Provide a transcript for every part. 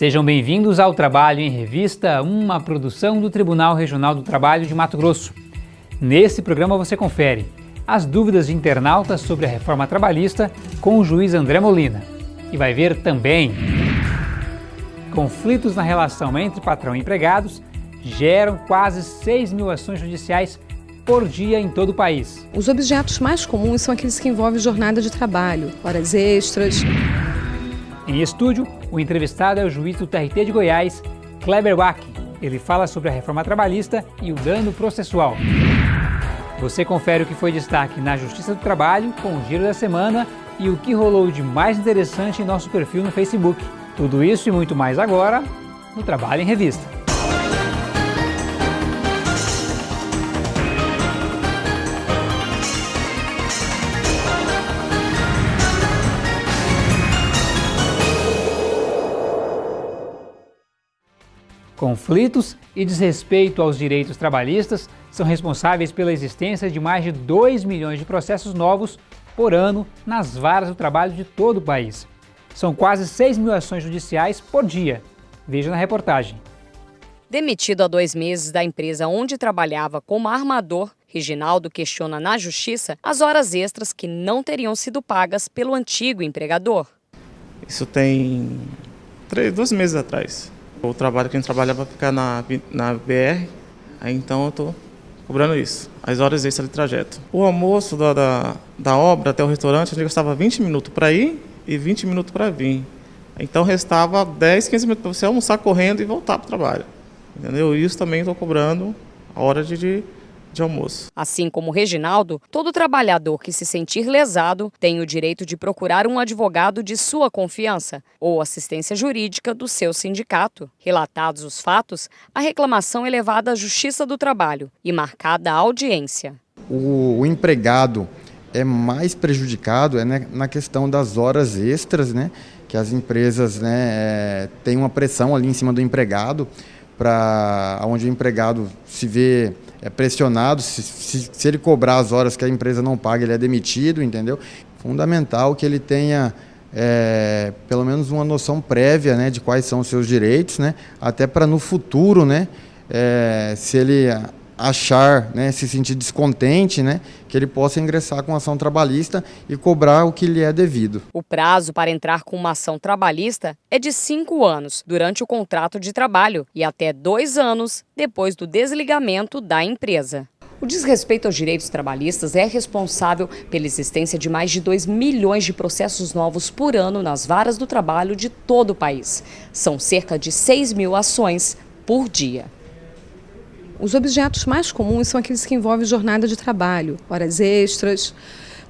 Sejam bem-vindos ao Trabalho em Revista, uma produção do Tribunal Regional do Trabalho de Mato Grosso. Nesse programa você confere as dúvidas de internautas sobre a reforma trabalhista com o juiz André Molina. E vai ver também conflitos na relação entre patrão e empregados geram quase 6 mil ações judiciais por dia em todo o país. Os objetos mais comuns são aqueles que envolvem jornada de trabalho, horas extras. Em estúdio, o entrevistado é o juiz do TRT de Goiás, Kleber Wack. Ele fala sobre a reforma trabalhista e o dano processual. Você confere o que foi destaque na Justiça do Trabalho com o Giro da Semana e o que rolou de mais interessante em nosso perfil no Facebook. Tudo isso e muito mais agora no Trabalho em Revista. Conflitos e desrespeito aos direitos trabalhistas são responsáveis pela existência de mais de 2 milhões de processos novos por ano nas varas do trabalho de todo o país. São quase 6 mil ações judiciais por dia. Veja na reportagem. Demitido há dois meses da empresa onde trabalhava como armador, Reginaldo questiona na justiça as horas extras que não teriam sido pagas pelo antigo empregador. Isso tem três, dois meses atrás. O trabalho que a gente trabalhava ficar na, na BR, aí então eu estou cobrando isso, as horas extras de trajeto. O almoço da, da, da obra até o restaurante, a gente gastava 20 minutos para ir e 20 minutos para vir. Então restava 10, 15 minutos para você almoçar correndo e voltar para o trabalho. Entendeu? Isso também estou cobrando a hora de, de de almoço. Assim como Reginaldo, todo trabalhador que se sentir lesado tem o direito de procurar um advogado de sua confiança ou assistência jurídica do seu sindicato. Relatados os fatos, a reclamação é levada à Justiça do Trabalho e marcada a audiência. O, o empregado é mais prejudicado é né, na questão das horas extras, né? Que as empresas né, é, têm uma pressão ali em cima do empregado para onde o empregado se vê é pressionado, se, se, se, ele cobrar as horas que a empresa não paga, ele é demitido, entendeu? Fundamental que ele tenha é, pelo menos uma noção prévia né, de quais são os seus direitos, né, até para no futuro, né, é, se ele achar, né, se sentir descontente, né, que ele possa ingressar com ação trabalhista e cobrar o que lhe é devido. O prazo para entrar com uma ação trabalhista é de cinco anos durante o contrato de trabalho e até dois anos depois do desligamento da empresa. O desrespeito aos direitos trabalhistas é responsável pela existência de mais de 2 milhões de processos novos por ano nas varas do trabalho de todo o país. São cerca de 6 mil ações por dia. Os objetos mais comuns são aqueles que envolvem jornada de trabalho, horas extras,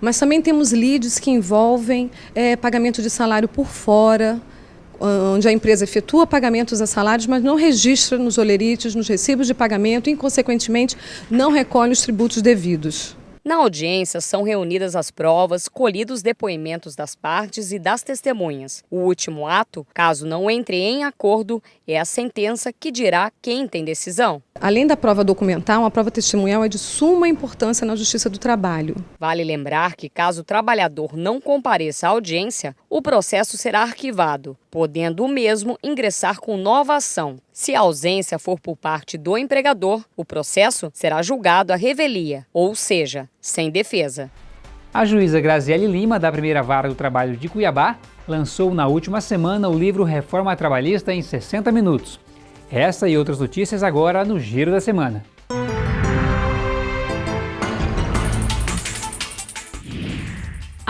mas também temos leads que envolvem é, pagamento de salário por fora, onde a empresa efetua pagamentos a salários, mas não registra nos olerites, nos recibos de pagamento e, consequentemente, não recolhe os tributos devidos. Na audiência, são reunidas as provas, colhidos os depoimentos das partes e das testemunhas. O último ato, caso não entre em acordo, é a sentença que dirá quem tem decisão. Além da prova documental, a prova testemunhal é de suma importância na Justiça do Trabalho. Vale lembrar que, caso o trabalhador não compareça à audiência, o processo será arquivado, podendo o mesmo ingressar com nova ação. Se a ausência for por parte do empregador, o processo será julgado à revelia, ou seja, sem defesa. A juíza Graziele Lima, da primeira vara do trabalho de Cuiabá, lançou na última semana o livro Reforma Trabalhista em 60 Minutos. Essa e outras notícias agora no Giro da Semana.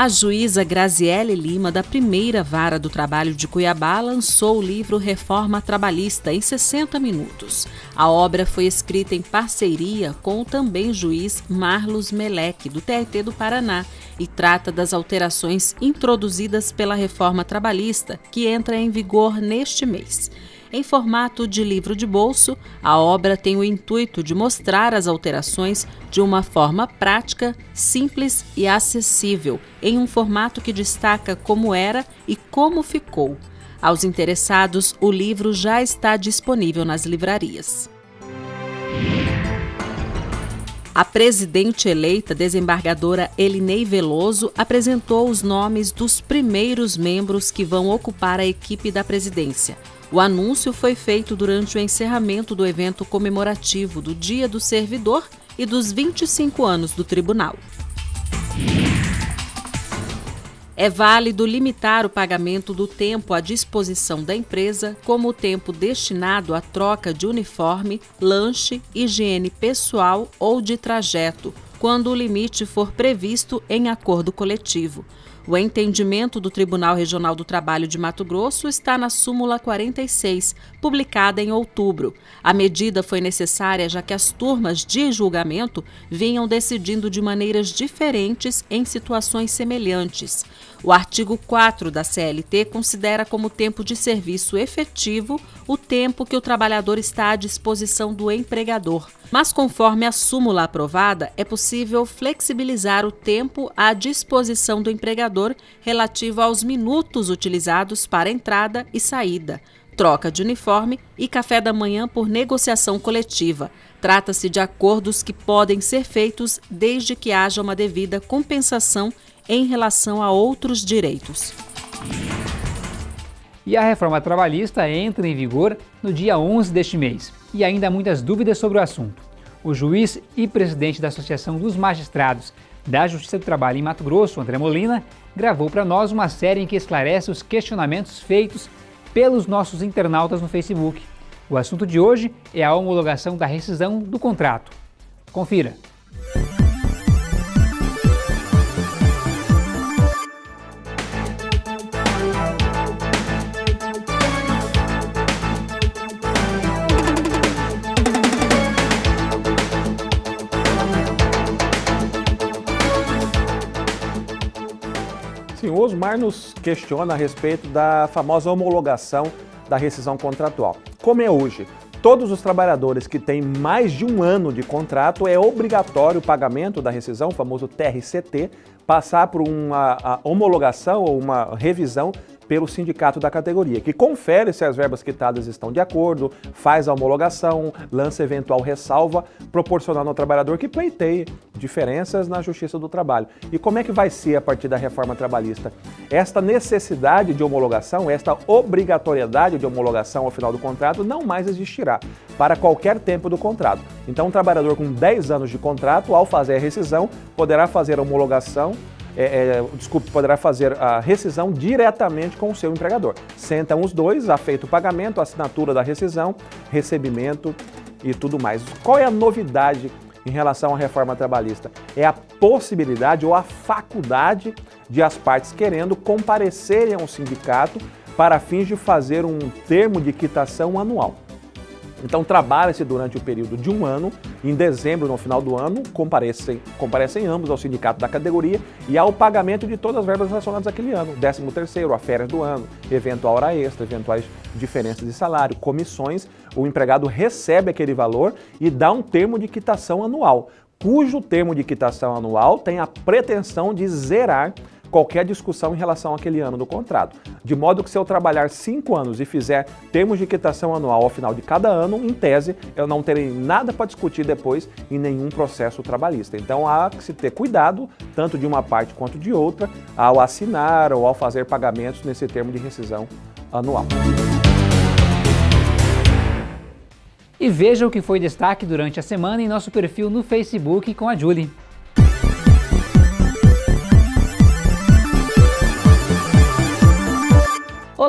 A juíza Graziele Lima, da primeira vara do trabalho de Cuiabá, lançou o livro Reforma Trabalhista em 60 minutos. A obra foi escrita em parceria com o também juiz Marlos Meleque, do TRT do Paraná, e trata das alterações introduzidas pela reforma trabalhista, que entra em vigor neste mês. Em formato de livro de bolso, a obra tem o intuito de mostrar as alterações de uma forma prática, simples e acessível, em um formato que destaca como era e como ficou. Aos interessados, o livro já está disponível nas livrarias. A presidente eleita, desembargadora Elinei Veloso, apresentou os nomes dos primeiros membros que vão ocupar a equipe da presidência. O anúncio foi feito durante o encerramento do evento comemorativo do Dia do Servidor e dos 25 anos do tribunal. É válido limitar o pagamento do tempo à disposição da empresa, como o tempo destinado à troca de uniforme, lanche, higiene pessoal ou de trajeto, quando o limite for previsto em acordo coletivo. O entendimento do Tribunal Regional do Trabalho de Mato Grosso está na súmula 46, publicada em outubro. A medida foi necessária já que as turmas de julgamento vinham decidindo de maneiras diferentes em situações semelhantes. O artigo 4 da CLT considera como tempo de serviço efetivo o tempo que o trabalhador está à disposição do empregador. Mas, conforme a súmula aprovada, é possível flexibilizar o tempo à disposição do empregador relativo aos minutos utilizados para entrada e saída, troca de uniforme e café da manhã por negociação coletiva. Trata-se de acordos que podem ser feitos desde que haja uma devida compensação em relação a outros direitos. E a reforma trabalhista entra em vigor no dia 11 deste mês. E ainda há muitas dúvidas sobre o assunto. O juiz e presidente da Associação dos Magistrados da Justiça do Trabalho em Mato Grosso, André Molina, gravou para nós uma série em que esclarece os questionamentos feitos pelos nossos internautas no Facebook. O assunto de hoje é a homologação da rescisão do contrato. Confira! Sim, o Osmar nos questiona a respeito da famosa homologação da rescisão contratual. Como é hoje? Todos os trabalhadores que têm mais de um ano de contrato é obrigatório o pagamento da rescisão, o famoso TRCT, passar por uma homologação ou uma revisão pelo sindicato da categoria, que confere se as verbas quitadas estão de acordo, faz a homologação, lança eventual ressalva, proporcionando ao trabalhador que pleiteie diferenças na Justiça do Trabalho. E como é que vai ser a partir da reforma trabalhista? Esta necessidade de homologação, esta obrigatoriedade de homologação ao final do contrato não mais existirá para qualquer tempo do contrato. Então, um trabalhador com 10 anos de contrato, ao fazer a rescisão, poderá fazer a homologação é, é, desculpe, poderá fazer a rescisão diretamente com o seu empregador. Sentam os dois, afeito o pagamento, assinatura da rescisão, recebimento e tudo mais. Qual é a novidade em relação à reforma trabalhista? É a possibilidade ou a faculdade de as partes querendo comparecerem ao sindicato para fins de fazer um termo de quitação anual. Então trabalha-se durante o período de um ano, em dezembro, no final do ano, comparecem, comparecem ambos ao sindicato da categoria e ao pagamento de todas as verbas relacionadas àquele ano, 13 terceiro, a férias do ano, eventual hora extra, eventuais diferenças de salário, comissões, o empregado recebe aquele valor e dá um termo de quitação anual, cujo termo de quitação anual tem a pretensão de zerar qualquer discussão em relação àquele ano do contrato. De modo que se eu trabalhar cinco anos e fizer termos de quitação anual ao final de cada ano, em tese, eu não terei nada para discutir depois em nenhum processo trabalhista. Então há que se ter cuidado, tanto de uma parte quanto de outra, ao assinar ou ao fazer pagamentos nesse termo de rescisão anual. E veja o que foi destaque durante a semana em nosso perfil no Facebook com a Julie.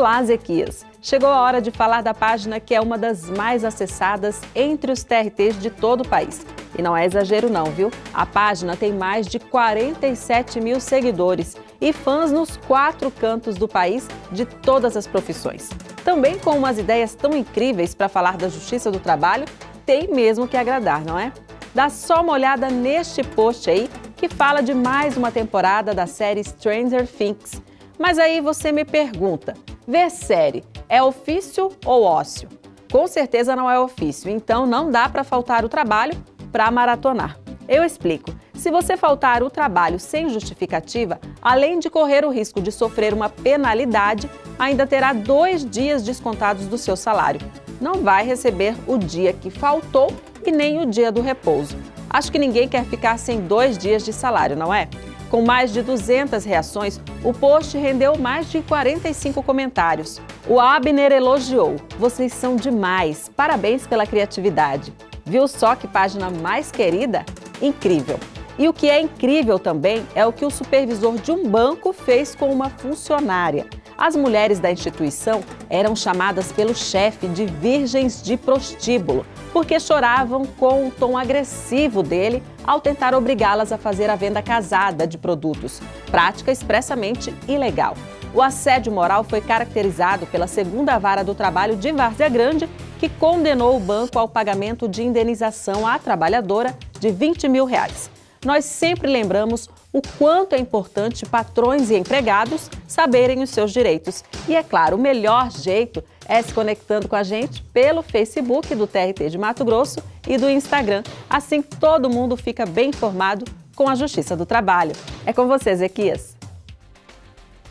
Olá, Zequias! Chegou a hora de falar da página que é uma das mais acessadas entre os TRTs de todo o país. E não é exagero não, viu? A página tem mais de 47 mil seguidores e fãs nos quatro cantos do país de todas as profissões. Também com umas ideias tão incríveis para falar da justiça do trabalho, tem mesmo que agradar, não é? Dá só uma olhada neste post aí que fala de mais uma temporada da série Stranger Things. Mas aí você me pergunta, Ver série é ofício ou ócio? Com certeza não é ofício, então não dá para faltar o trabalho para maratonar. Eu explico. Se você faltar o trabalho sem justificativa, além de correr o risco de sofrer uma penalidade, ainda terá dois dias descontados do seu salário. Não vai receber o dia que faltou e nem o dia do repouso. Acho que ninguém quer ficar sem dois dias de salário, não é? Com mais de 200 reações, o post rendeu mais de 45 comentários. O Abner elogiou. Vocês são demais. Parabéns pela criatividade. Viu só que página mais querida? Incrível. E o que é incrível também é o que o supervisor de um banco fez com uma funcionária. As mulheres da instituição eram chamadas pelo chefe de virgens de prostíbulo, porque choravam com o tom agressivo dele ao tentar obrigá-las a fazer a venda casada de produtos, prática expressamente ilegal. O assédio moral foi caracterizado pela segunda vara do trabalho de Várzea Grande, que condenou o banco ao pagamento de indenização à trabalhadora de 20 mil reais. Nós sempre lembramos o quanto é importante patrões e empregados saberem os seus direitos. E é claro, o melhor jeito é se conectando com a gente pelo Facebook do TRT de Mato Grosso e do Instagram. Assim todo mundo fica bem informado com a Justiça do Trabalho. É com você, Zequias.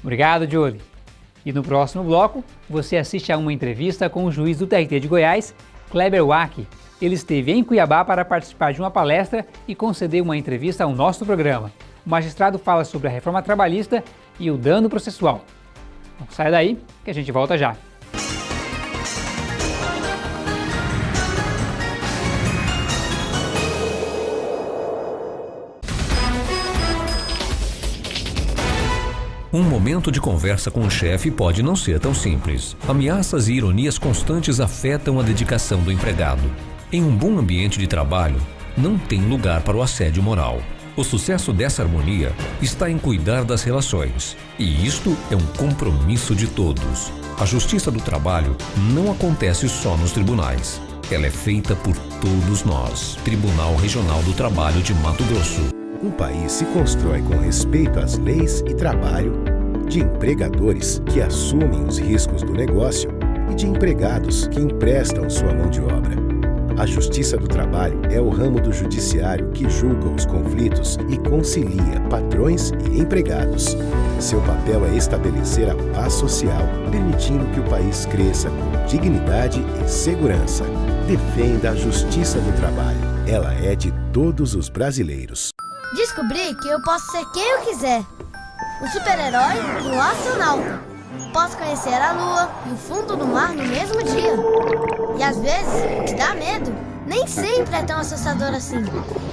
Obrigado, Jolie. E no próximo bloco, você assiste a uma entrevista com o juiz do TRT de Goiás, Kleber Wack. Ele esteve em Cuiabá para participar de uma palestra e conceder uma entrevista ao nosso programa. O magistrado fala sobre a reforma trabalhista e o dano processual. Não sai daí, que a gente volta já. Um momento de conversa com o chefe pode não ser tão simples. Ameaças e ironias constantes afetam a dedicação do empregado. Em um bom ambiente de trabalho, não tem lugar para o assédio moral. O sucesso dessa harmonia está em cuidar das relações. E isto é um compromisso de todos. A justiça do trabalho não acontece só nos tribunais. Ela é feita por todos nós. Tribunal Regional do Trabalho de Mato Grosso. Um país se constrói com respeito às leis e trabalho, de empregadores que assumem os riscos do negócio e de empregados que emprestam sua mão de obra. A Justiça do Trabalho é o ramo do judiciário que julga os conflitos e concilia patrões e empregados. Seu papel é estabelecer a paz social, permitindo que o país cresça com dignidade e segurança. Defenda a Justiça do Trabalho. Ela é de todos os brasileiros. Descobri que eu posso ser quem eu quiser. O super-herói e o astronauta. Posso conhecer a lua e o fundo do mar no mesmo dia. E às vezes, que dá medo nem sempre é tão assustador assim.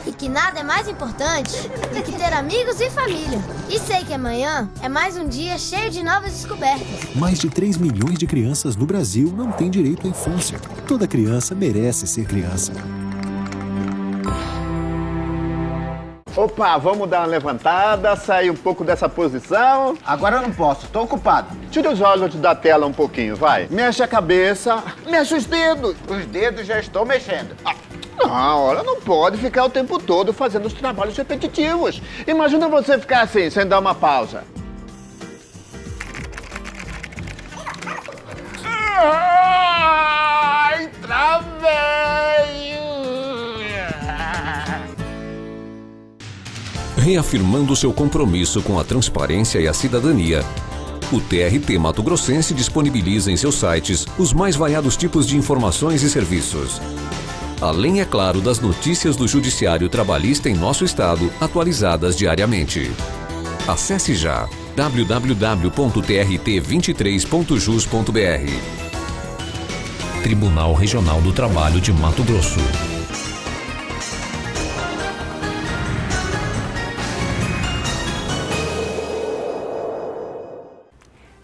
E que nada é mais importante do que ter amigos e família. E sei que amanhã é mais um dia cheio de novas descobertas. Mais de 3 milhões de crianças no Brasil não têm direito à infância. Toda criança merece ser criança. Opa, vamos dar uma levantada, sair um pouco dessa posição. Agora eu não posso, tô ocupado. Tira os olhos da tela um pouquinho, vai. Mexe a cabeça, mexe os dedos. Os dedos já estou mexendo. Ah, não, olha, não pode ficar o tempo todo fazendo os trabalhos repetitivos. Imagina você ficar assim, sem dar uma pausa. Ai, Reafirmando seu compromisso com a transparência e a cidadania, o TRT Mato Grossense disponibiliza em seus sites os mais variados tipos de informações e serviços. Além, é claro, das notícias do Judiciário Trabalhista em nosso estado, atualizadas diariamente. Acesse já www.trt23.jus.br. Tribunal Regional do Trabalho de Mato Grosso.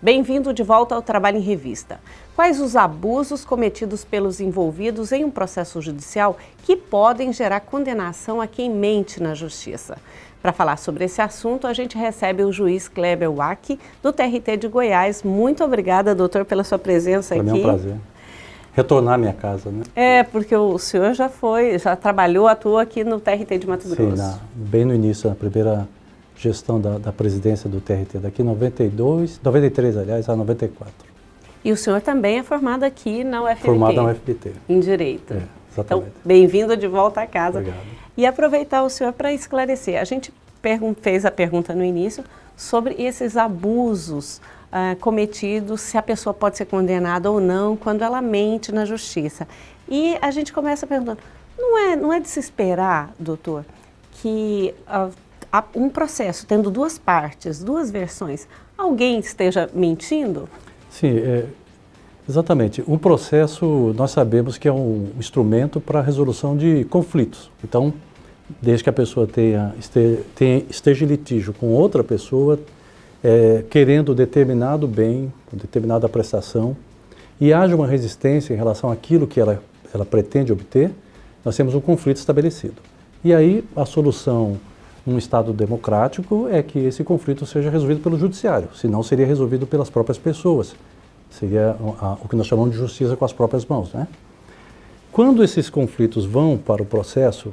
Bem-vindo de volta ao Trabalho em Revista. Quais os abusos cometidos pelos envolvidos em um processo judicial que podem gerar condenação a quem mente na justiça? Para falar sobre esse assunto, a gente recebe o juiz Kleber Wack, do TRT de Goiás. Muito obrigada, doutor, pela sua presença Para aqui. é um prazer. Retornar à minha casa, né? É, porque o senhor já foi, já trabalhou, atuou aqui no TRT de Mato Sim, Grosso. na, bem no início, na primeira gestão da, da presidência do TRT, daqui 92, 93, aliás, a 94. E o senhor também é formado aqui na UFMT. Formado na UFBT. Em Direito. É, exatamente. Então, bem-vindo de volta à casa. Obrigado. E aproveitar o senhor para esclarecer. A gente fez a pergunta no início sobre esses abusos ah, cometidos, se a pessoa pode ser condenada ou não quando ela mente na justiça. E a gente começa perguntando, Não é, não é de se esperar, doutor, que uh, um processo tendo duas partes, duas versões, alguém esteja mentindo? Sim, é, exatamente. Um processo, nós sabemos que é um instrumento para a resolução de conflitos. Então, desde que a pessoa tenha, este, tenha, esteja em litígio com outra pessoa, é, querendo determinado bem, determinada prestação, e haja uma resistência em relação àquilo que ela, ela pretende obter, nós temos um conflito estabelecido. E aí a solução num Estado democrático é que esse conflito seja resolvido pelo judiciário, senão seria resolvido pelas próprias pessoas. Seria o que nós chamamos de justiça com as próprias mãos. Né? Quando esses conflitos vão para o processo,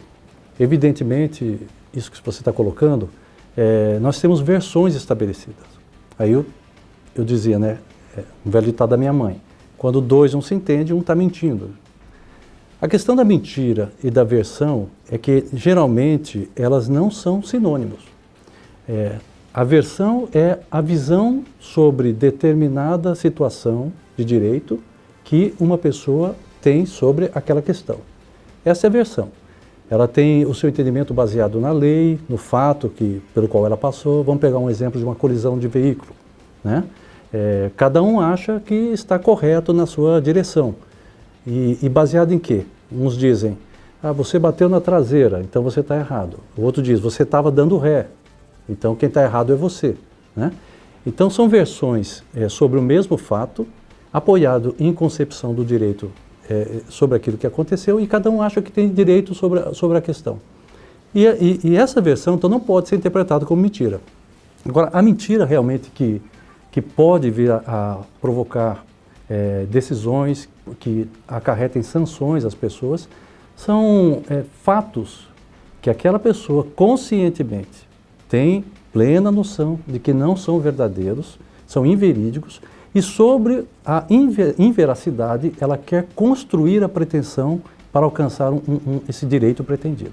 evidentemente, isso que você está colocando, é, nós temos versões estabelecidas. Aí eu, eu dizia, né, é, um velho ditado da minha mãe, quando dois não se entendem, um está mentindo. A questão da mentira e da versão é que, geralmente, elas não são sinônimos. É, a versão é a visão sobre determinada situação de direito que uma pessoa tem sobre aquela questão. Essa é a versão. Ela tem o seu entendimento baseado na lei, no fato que, pelo qual ela passou. Vamos pegar um exemplo de uma colisão de veículo. Né? É, cada um acha que está correto na sua direção. E, e baseado em quê? Uns dizem, ah, você bateu na traseira, então você está errado. O outro diz, você estava dando ré, então quem está errado é você. Né? Então são versões é, sobre o mesmo fato, apoiado em concepção do direito é, sobre aquilo que aconteceu, e cada um acha que tem direito sobre a, sobre a questão. E, e, e essa versão então não pode ser interpretada como mentira. Agora, a mentira realmente que, que pode vir a, a provocar é, decisões que acarretem sanções às pessoas, são é, fatos que aquela pessoa conscientemente tem plena noção de que não são verdadeiros, são inverídicos, e sobre a inver inveracidade ela quer construir a pretensão para alcançar um, um, esse direito pretendido.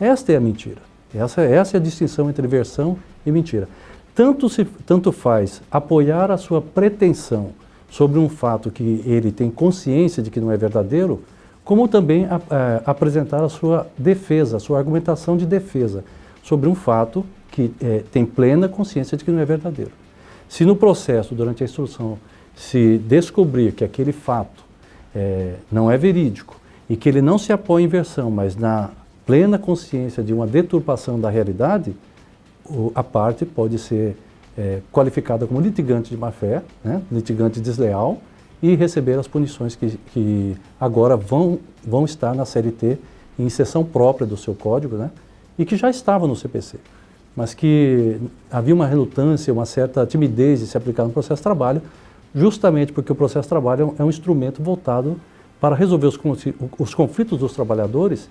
Esta é a mentira. Essa, essa é a distinção entre versão e mentira. Tanto, se, tanto faz apoiar a sua pretensão sobre um fato que ele tem consciência de que não é verdadeiro, como também a, a, apresentar a sua defesa, a sua argumentação de defesa sobre um fato que é, tem plena consciência de que não é verdadeiro. Se no processo, durante a instrução, se descobrir que aquele fato é, não é verídico e que ele não se apoia em versão, mas na plena consciência de uma deturpação da realidade, a parte pode ser é, qualificada como litigante de má-fé, né, litigante desleal, e receber as punições que, que agora vão, vão estar na CLT em sessão própria do seu código, né, e que já estava no CPC, mas que havia uma relutância, uma certa timidez de se aplicar no processo de trabalho, justamente porque o processo de trabalho é um instrumento voltado para resolver os, os conflitos dos trabalhadores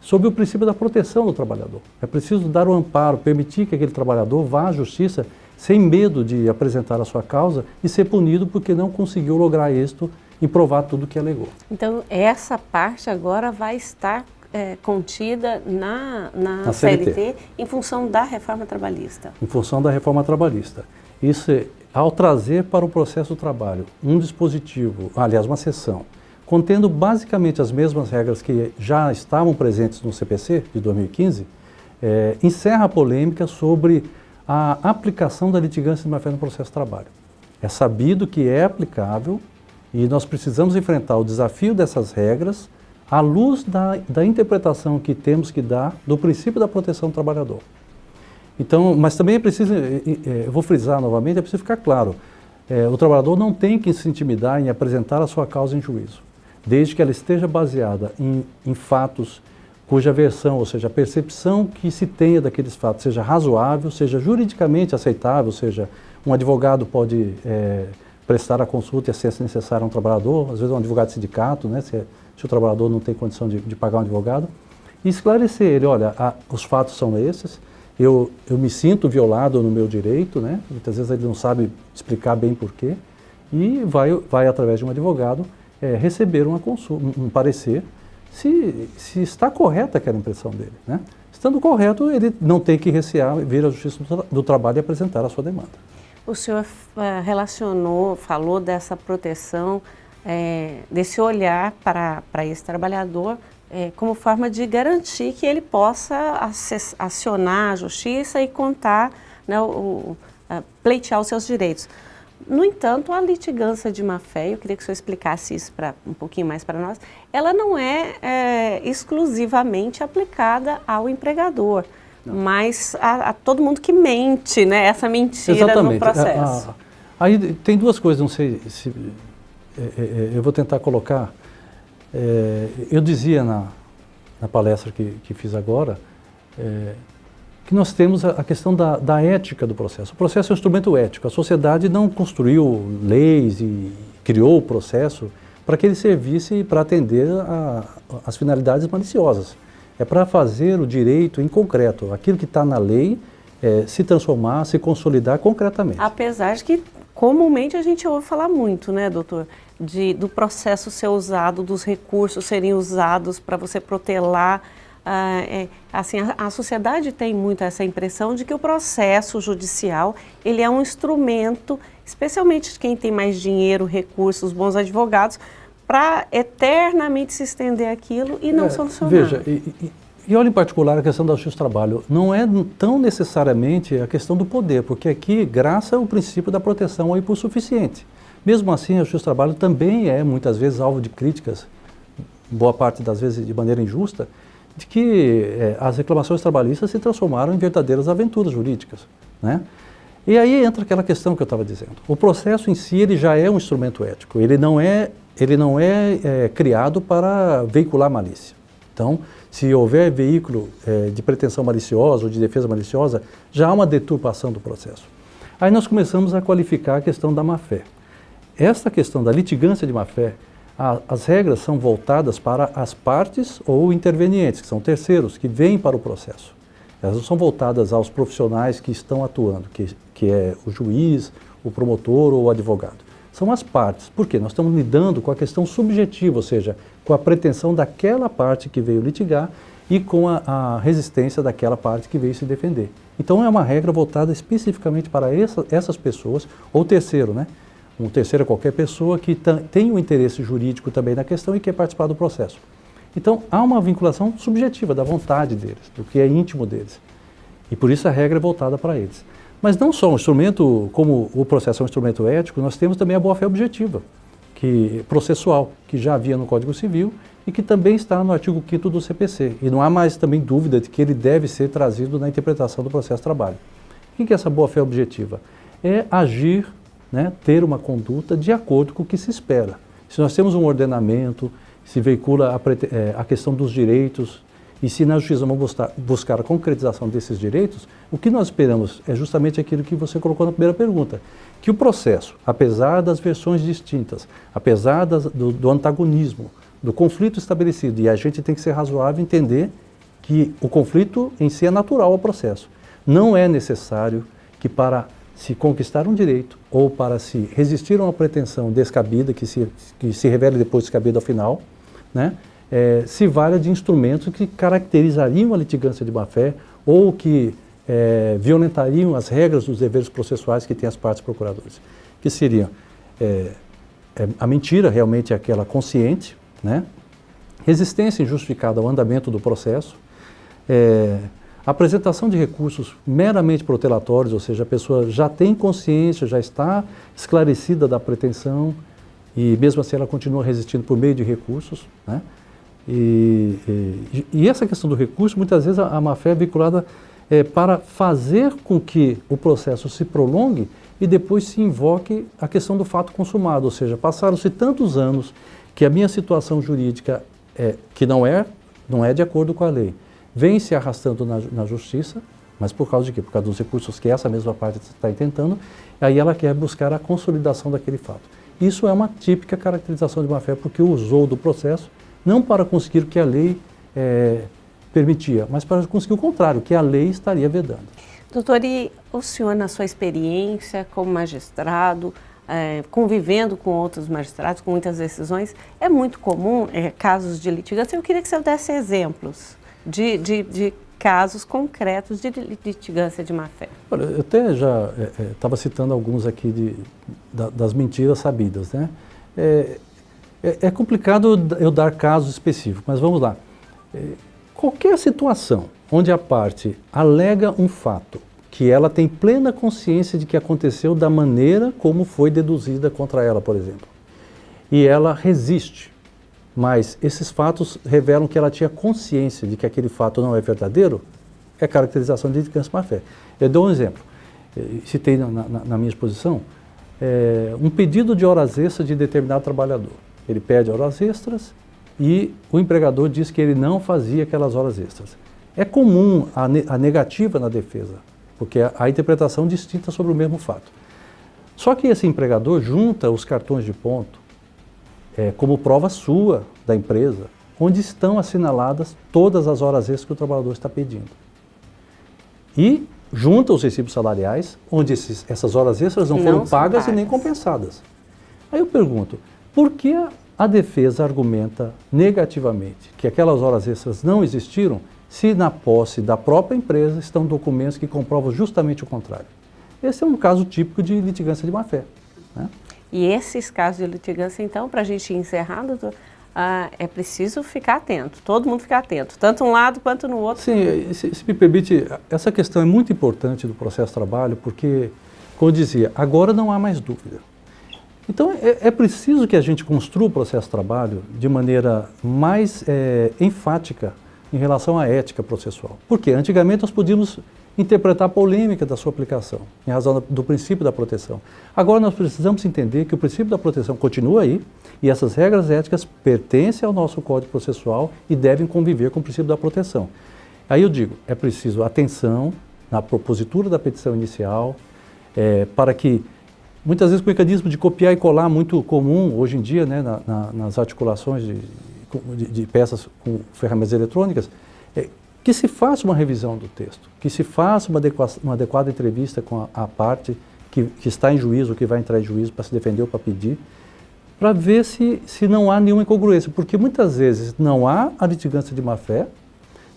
sob o princípio da proteção do trabalhador. É preciso dar o amparo, permitir que aquele trabalhador vá à justiça sem medo de apresentar a sua causa e ser punido porque não conseguiu lograr êxito em provar tudo que alegou. Então, essa parte agora vai estar é, contida na, na, na CLT. CLT. em função da reforma trabalhista. Em função da reforma trabalhista. Isso, é, ao trazer para o processo do trabalho um dispositivo, aliás, uma sessão, contendo basicamente as mesmas regras que já estavam presentes no CPC de 2015, é, encerra a polêmica sobre a aplicação da litigância de má-fé no processo de trabalho. É sabido que é aplicável e nós precisamos enfrentar o desafio dessas regras à luz da, da interpretação que temos que dar do princípio da proteção do trabalhador. Então, mas também é preciso, eu vou frisar novamente, é preciso ficar claro, é, o trabalhador não tem que se intimidar em apresentar a sua causa em juízo, desde que ela esteja baseada em, em fatos cuja versão, ou seja, a percepção que se tenha daqueles fatos seja razoável, seja juridicamente aceitável, seja um advogado pode é, prestar a consulta e assistência necessária a um trabalhador, às vezes um advogado de sindicato, né, se, se o trabalhador não tem condição de, de, pagar um advogado, e esclarecer ele, olha, a, os fatos são esses, eu, eu me sinto violado no meu direito, né, muitas vezes ele não sabe explicar bem porquê, e vai, vai através de um advogado, é, receber uma consulta, um parecer se, se está correta aquela impressão dele. Né? Estando correto, ele não tem que recear vir à Justiça do, do Trabalho e apresentar a sua demanda. O senhor uh, relacionou, falou dessa proteção, é, desse olhar para, para esse trabalhador é, como forma de garantir que ele possa acionar a justiça e contar, né, o, o, pleitear os seus direitos. No entanto, a litigância de má-fé, eu queria que o senhor explicasse isso pra, um pouquinho mais para nós, ela não é, é, exclusivamente aplicada ao empregador, não. mas a, a, todo mundo que mente, né, essa mentira Exatamente. no processo. A, a, aí tem duas coisas, não sei se é, é, é eu vou tentar colocar. É, eu dizia na, na palestra que, que fiz agora, é, que nós temos a, questão da, da, ética do processo. O processo é um instrumento ético. A sociedade não construiu leis e criou o processo para que ele servisse para atender as finalidades maliciosas. É para fazer o direito em concreto, aquilo que está na lei, é, se transformar, se consolidar concretamente. Apesar de que comumente a gente ouve falar muito, né, doutor, de, do processo ser usado, dos recursos serem usados para você protelar ah, é, assim, a, a, sociedade tem muito essa impressão de que o processo judicial ele é um instrumento, especialmente quem tem mais dinheiro, recursos, bons advogados, para eternamente se estender aquilo e não é, solucionar. Veja, e, e, e olha em particular a questão da justiça do trabalho, não é tão necessariamente a questão do poder, porque aqui graça o princípio da proteção ao hipossuficiente. Mesmo assim, a justiça do trabalho também é muitas vezes alvo de críticas, boa parte das vezes de maneira injusta, de que é, as reclamações trabalhistas se transformaram em verdadeiras aventuras jurídicas. Né? E aí entra aquela questão que eu estava dizendo. O processo em si ele já é um instrumento ético, ele não é, ele não é, é criado para veicular malícia. Então, se houver veículo é, de pretensão maliciosa ou de defesa maliciosa, já há uma deturpação do processo. Aí nós começamos a qualificar a questão da má-fé. Esta questão da litigância de má-fé a, as regras são voltadas para as partes ou intervenientes, que são terceiros, que vêm para o processo. Elas não são voltadas aos profissionais que estão atuando, que, que é o juiz, o promotor ou o advogado. São as partes. Por quê? Nós estamos lidando com a questão subjetiva, ou seja, com a pretensão daquela parte que veio litigar e com a, a resistência daquela parte que veio se defender. Então é uma regra voltada especificamente para essa, essas pessoas, ou terceiro, né? Um terceiro qualquer pessoa que tem um interesse jurídico também na questão e quer participar do processo. Então, há uma vinculação subjetiva da vontade deles, do que é íntimo deles. E por isso a regra é voltada para eles. Mas não só um instrumento, como o processo é um instrumento ético, nós temos também a boa-fé objetiva, que processual, que já havia no Código Civil e que também está no artigo 5 do CPC. E não há mais também dúvida de que ele deve ser trazido na interpretação do processo de trabalho. O que é essa boa-fé objetiva? É agir né, ter uma conduta de acordo com o que se espera. Se nós temos um ordenamento, se veicula a, é, a questão dos direitos, e se na justiça vamos buscar, buscar a concretização desses direitos, o que nós esperamos é justamente aquilo que você colocou na primeira pergunta, que o processo, apesar das versões distintas, apesar das, do, do antagonismo, do conflito estabelecido, e a gente tem que ser razoável entender que o conflito em si é natural ao processo. Não é necessário que para se conquistar um direito ou para se resistir a uma pretensão descabida, que se, que se revele depois descabida ao final, né, é, se valha de instrumentos que caracterizariam a litigância de má-fé ou que é, violentariam as regras dos deveres processuais que têm as partes procuradoras, que seriam é, é a mentira realmente é aquela consciente, né, resistência injustificada ao andamento do processo, é, apresentação de recursos meramente protelatórios, ou seja, a pessoa já tem consciência, já está esclarecida da pretensão e mesmo assim ela continua resistindo por meio de recursos. Né? E, e, e essa questão do recurso, muitas vezes a, a má-fé é vinculada é, para fazer com que o processo se prolongue e depois se invoque a questão do fato consumado, ou seja, passaram-se tantos anos que a minha situação jurídica, é, que não é, não é de acordo com a lei, vem se arrastando na, na justiça, mas por causa de quê? Por causa dos recursos que essa mesma parte está intentando, aí ela quer buscar a consolidação daquele fato. Isso é uma típica caracterização de má-fé, porque usou do processo não para conseguir o que a lei é, permitia, mas para conseguir o contrário, que a lei estaria vedando. Doutor, e o senhor, na sua experiência como magistrado, é, convivendo com outros magistrados, com muitas decisões, é muito comum é, casos de litigância. Eu queria que o senhor desse exemplos de, de, de casos concretos de litigância de má-fé. Eu até já estava é, é, citando alguns aqui de, da, das mentiras sabidas. Né? É, é, é, complicado eu dar casos específicos, mas vamos lá. qualquer situação onde a parte alega um fato que ela tem plena consciência de que aconteceu da maneira como foi deduzida contra ela, por exemplo, e ela resiste, mas esses fatos revelam que ela tinha consciência de que aquele fato não é verdadeiro, é caracterização de litigância má-fé. Eu dou um exemplo, citei na, na, na minha exposição, é, um pedido de horas extras de determinado trabalhador. Ele pede horas extras e o empregador diz que ele não fazia aquelas horas extras. É comum a, ne a negativa na defesa, porque a, a interpretação distinta sobre o mesmo fato. Só que esse empregador junta os cartões de ponto é, como prova sua da empresa, onde estão assinaladas todas as horas extras que o trabalhador está pedindo. E junta os recibos salariais, onde esses, essas horas extras não, não foram pagas, pagas, e nem compensadas. Aí eu pergunto, por que a defesa argumenta negativamente que aquelas horas extras não existiram se na posse da própria empresa estão documentos que comprovam justamente o contrário? Esse é um caso típico de litigância de má-fé. Né? E esses casos de litigância, então, para a gente encerrar, doutor, ah, é preciso ficar atento, todo mundo ficar atento, tanto um lado quanto no outro. Sim, se, se me permite, essa questão é muito importante do processo de trabalho, porque, como eu dizia, agora não há mais dúvida. Então, é, é preciso que a gente construa o processo de trabalho de maneira mais é, enfática em relação à ética processual. Porque antigamente nós podíamos interpretar a polêmica da sua aplicação, em razão do princípio da proteção. Agora nós precisamos entender que o princípio da proteção continua aí e essas regras éticas pertencem ao nosso Código Processual e devem conviver com o princípio da proteção. Aí eu digo, é preciso atenção na propositura da petição inicial, é, para que, muitas vezes o mecanismo de copiar e colar muito comum hoje em dia, né, na, na, nas articulações de, de, de, peças com ferramentas eletrônicas, que se faça uma revisão do texto, que se faça uma, adequada, uma adequada entrevista com a, a parte que, que, está em juízo, que vai entrar em juízo para se defender ou para pedir, para ver se, se não há nenhuma incongruência, porque muitas vezes não há a litigância de má-fé,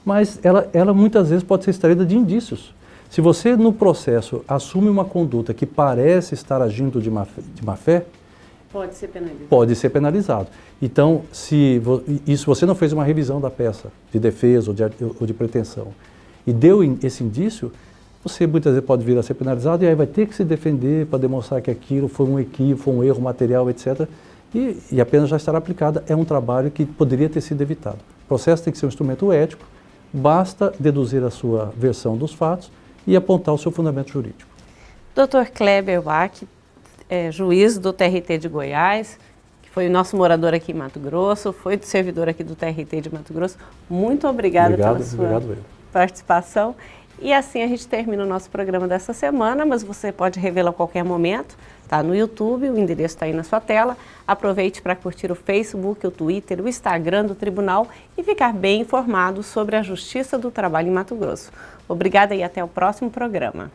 mas ela, ela muitas vezes pode ser extraída de indícios. Se você no processo assume uma conduta que parece estar agindo de má-fé, de má -fé, Pode ser penalizado. Pode ser penalizado. Então, se isso você não fez uma revisão da peça de defesa ou de, ou de pretensão e deu esse indício, você muitas vezes pode vir a ser penalizado e aí vai ter que se defender para demonstrar que aquilo foi um equívoco, foi um erro material, etc. E, e a pena já estará aplicada. É um trabalho que poderia ter sido evitado. O processo tem que ser um instrumento ético, basta deduzir a sua versão dos fatos e apontar o seu fundamento jurídico. Dr. Kleber Wack, é, juiz do TRT de Goiás, que foi o nosso morador aqui em Mato Grosso, foi servidor aqui do TRT de Mato Grosso. Muito obrigada obrigado, pela sua obrigado, participação. E assim a gente termina o nosso programa dessa semana, mas você pode revê-lo a qualquer momento. Está no YouTube, o endereço está aí na sua tela. Aproveite para curtir o Facebook, o Twitter, o Instagram do Tribunal e ficar bem informado sobre a Justiça do Trabalho em Mato Grosso. Obrigada e até o próximo programa.